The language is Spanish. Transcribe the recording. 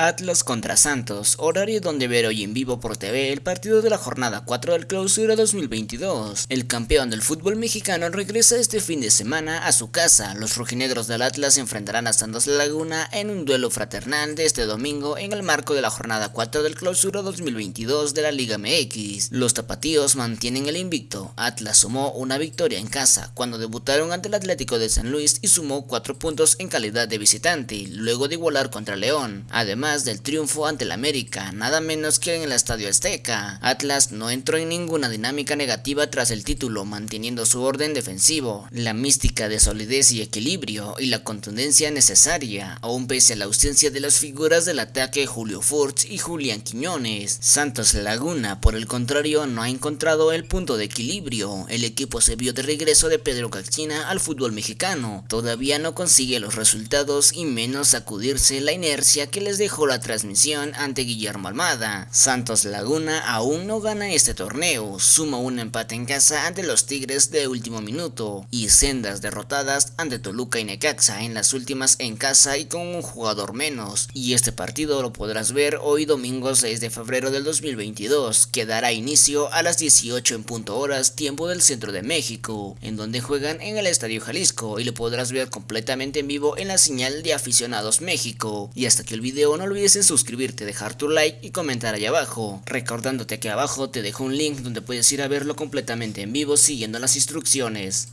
Atlas contra Santos, horario donde ver hoy en vivo por TV el partido de la jornada 4 del clausura 2022. El campeón del fútbol mexicano regresa este fin de semana a su casa. Los rojinegros del Atlas enfrentarán a Santos Laguna en un duelo fraternal de este domingo en el marco de la jornada 4 del clausura 2022 de la Liga MX. Los tapatíos mantienen el invicto. Atlas sumó una victoria en casa cuando debutaron ante el Atlético de San Luis y sumó 4 puntos en calidad de visitante, luego de igualar contra León. Además, del triunfo ante el América, nada menos que en el Estadio Azteca. Atlas no entró en ninguna dinámica negativa tras el título, manteniendo su orden defensivo, la mística de solidez y equilibrio y la contundencia necesaria, aún pese a la ausencia de las figuras del ataque Julio Furtz y Julián Quiñones. Santos Laguna, por el contrario, no ha encontrado el punto de equilibrio. El equipo se vio de regreso de Pedro Caxina al fútbol mexicano. Todavía no consigue los resultados y menos sacudirse la inercia que les dejó la transmisión ante Guillermo Almada. Santos Laguna aún no gana este torneo, suma un empate en casa ante los Tigres de último minuto y sendas derrotadas ante Toluca y Necaxa en las últimas en casa y con un jugador menos. Y este partido lo podrás ver hoy domingo 6 de febrero del 2022, que dará inicio a las 18 en punto horas tiempo del centro de México, en donde juegan en el Estadio Jalisco y lo podrás ver completamente en vivo en la señal de aficionados México. Y hasta que el video no olvides en suscribirte, dejar tu like y comentar ahí abajo. Recordándote que abajo te dejo un link donde puedes ir a verlo completamente en vivo siguiendo las instrucciones.